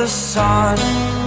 the sun.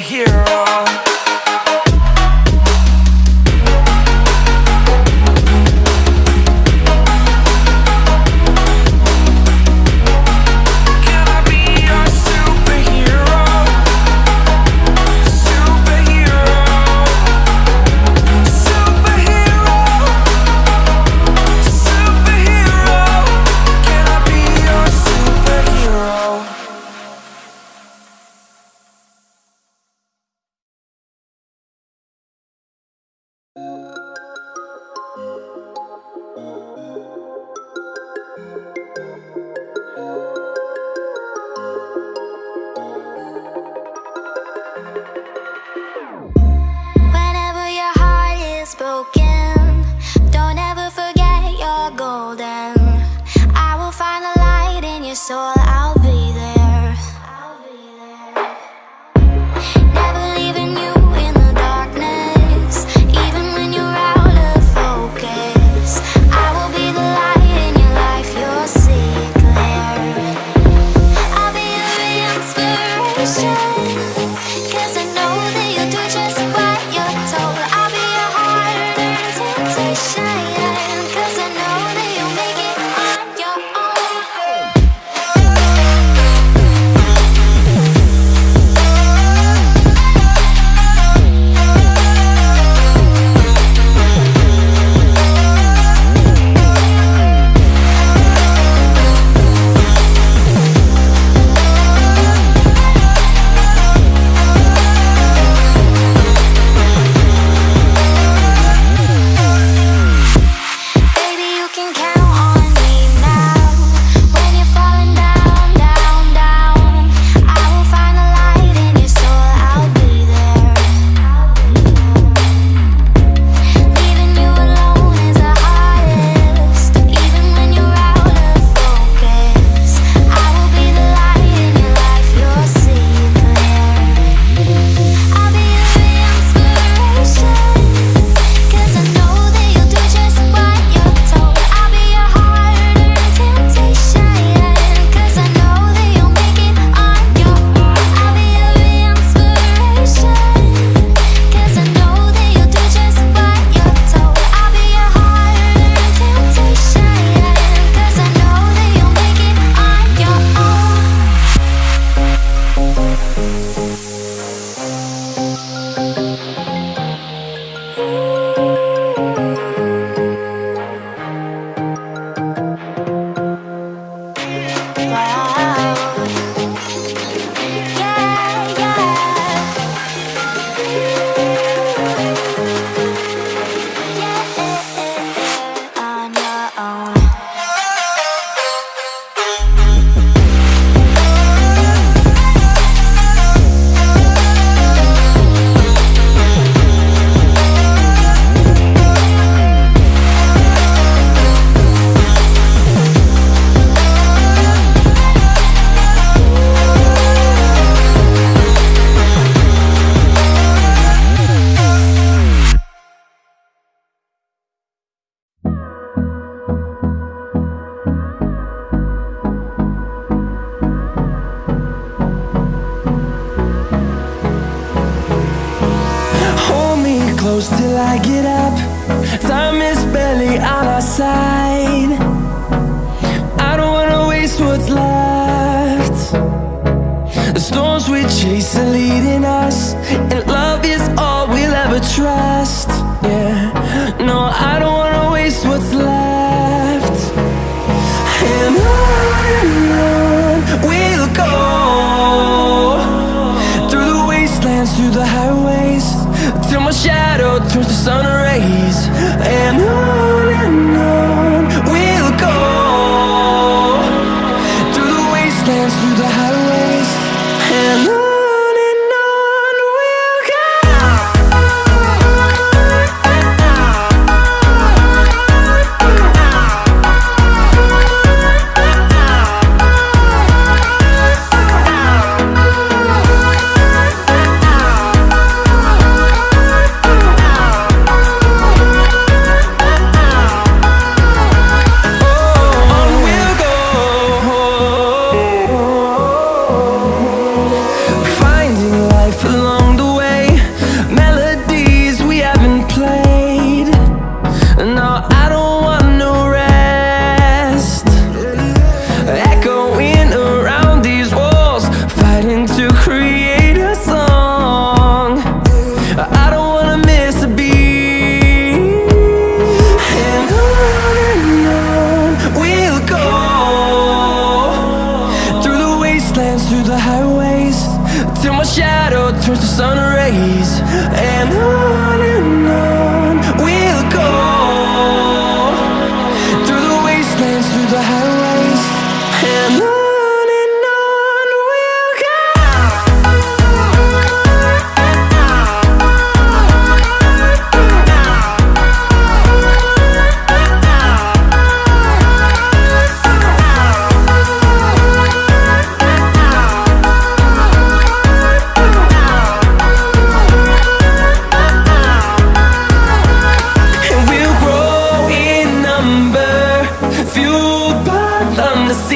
Superhero. so I it up. Time is barely on our side. I don't wanna waste what's left. The storms we chase are leading us And love is all we'll ever trust. Yeah, no, I don't wanna waste what's left. And I turns to sun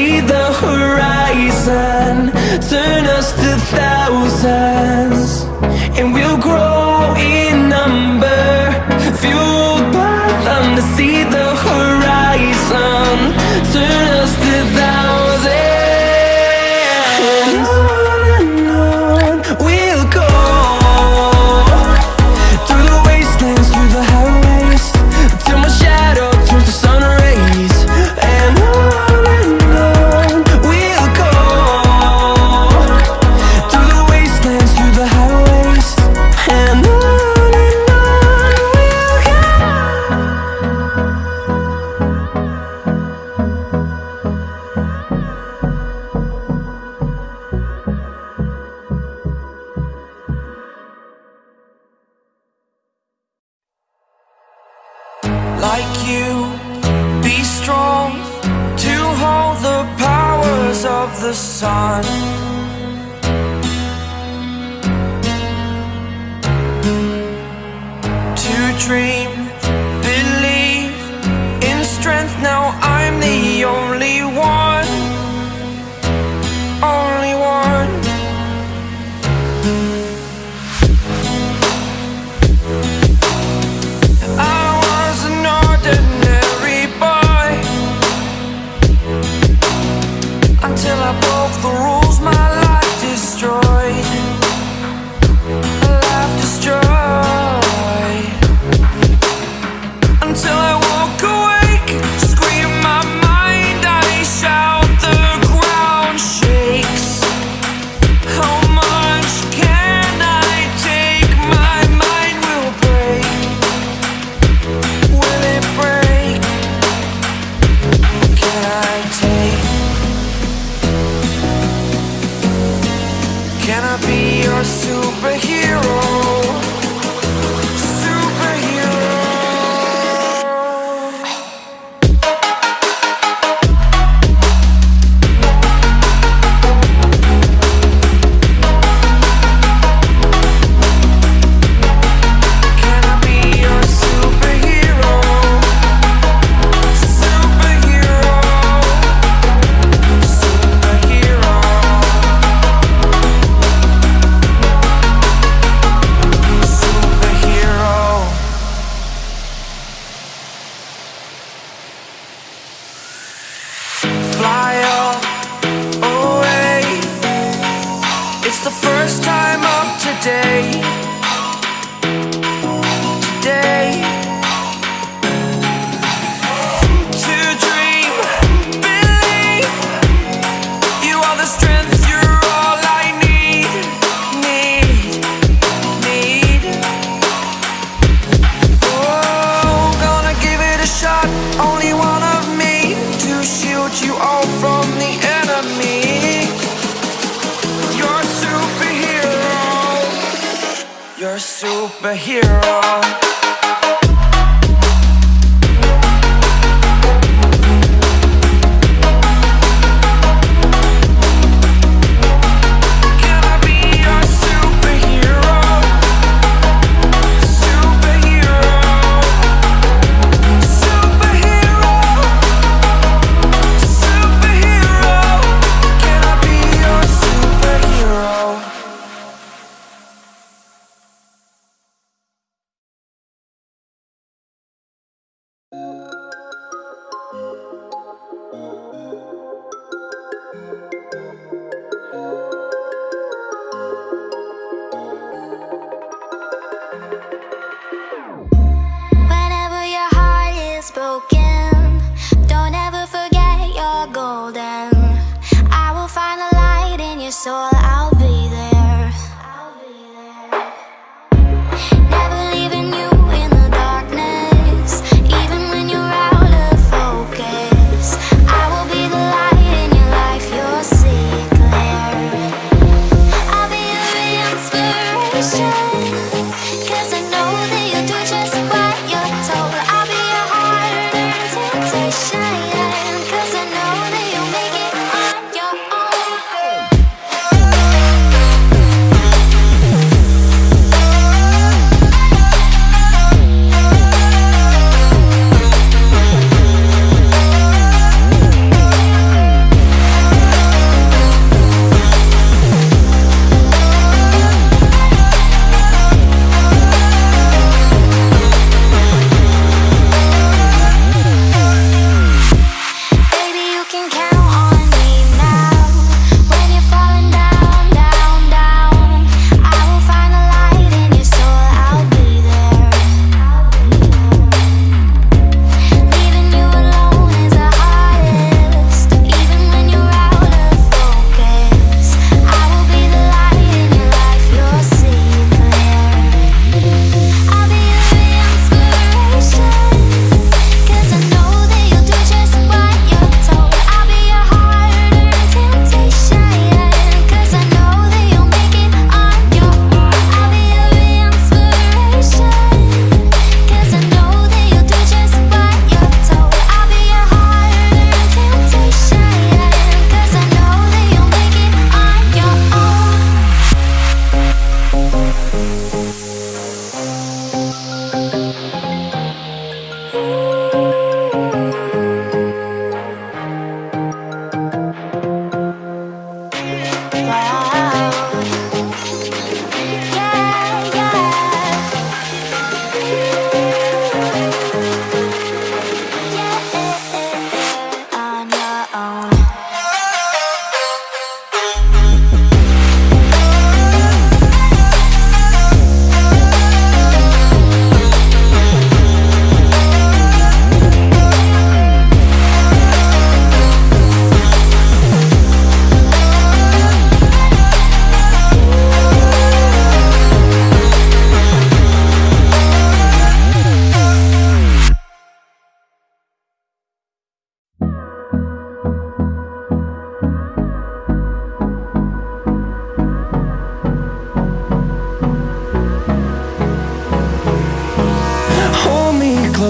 see the horizon. Turn us to thousands And we'll grow in number. Few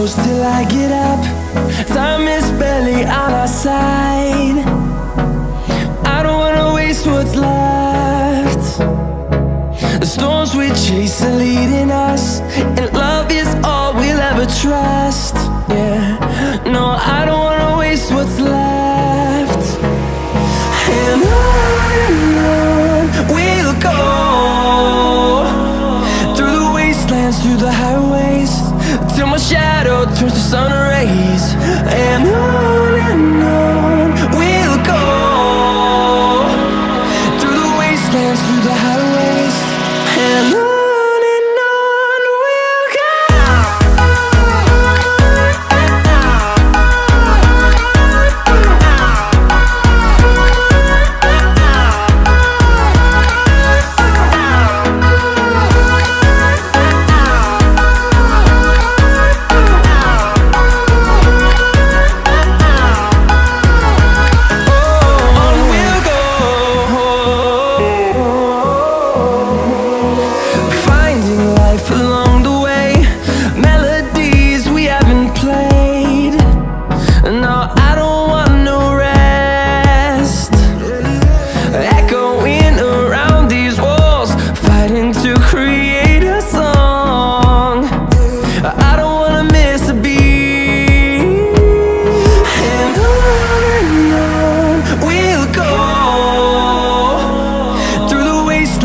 close till I get up. Time is barely on our side. I don't wanna waste what's left. The storms we chase are leading us And love is all we'll ever trust. Yeah, no, I don't wanna waste what's left. And on we'll go Through the wastelands, through the highways. Till my shadow turns to sun rays. And on and on.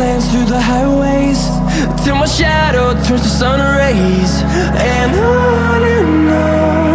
plans through the highways Till my shadow turns to sun rays. And on and on.